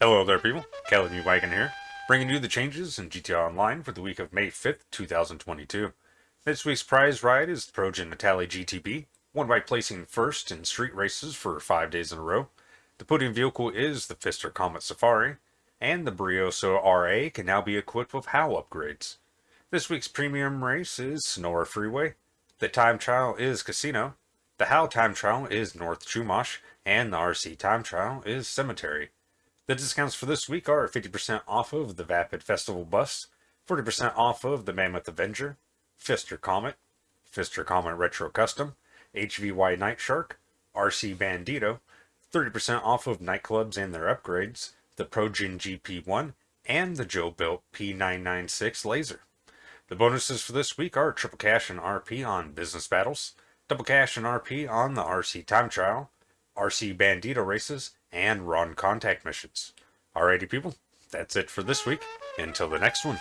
Hello there, people. Kelly B. Wagon here, bringing you the changes in GTA Online for the week of May 5th, 2022. This week's prize ride is the Progen Itali GTB, won by placing first in street races for five days in a row. The podium vehicle is the Pfister Comet Safari, and the Brioso RA can now be equipped with HAL upgrades. This week's premium race is Sonora Freeway. The time trial is Casino. The HAL time trial is North Chumash, and the RC time trial is Cemetery. The discounts for this week are 50% off of the Vapid Festival Bus, 40% off of the Mammoth Avenger, Pfister Comet, Pfister Comet Retro Custom, HVY Night Shark, RC Bandito, 30% off of nightclubs and their upgrades, the Progen GP1, and the Jobuilt P996 Laser. The bonuses for this week are triple cash and RP on business battles, double cash and RP on the RC time trial, RC Bandito races, and Ron contact missions. Alrighty, people, that's it for this week. Until the next one.